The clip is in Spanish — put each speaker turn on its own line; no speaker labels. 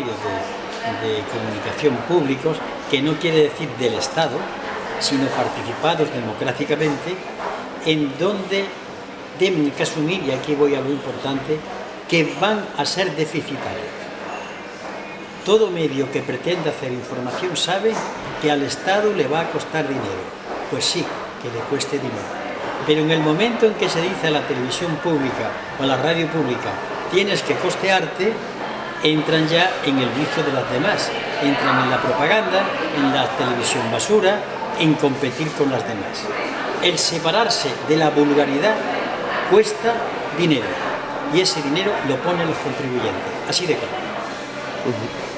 comunicación públicos, que no quiere decir del Estado, sino participados democráticamente, en donde deben que asumir, y aquí voy a lo importante, que van a ser deficitarios. Todo medio que pretenda hacer información sabe que al Estado le va a costar dinero. Pues sí, que le cueste dinero. Pero en el momento en que se dice a la televisión pública o a la radio pública tienes que costearte, entran ya en el vicio de las demás. Entran en la propaganda, en la televisión basura, en competir con las demás. El separarse de la vulgaridad cuesta dinero y ese dinero lo ponen los contribuyentes, así de claro.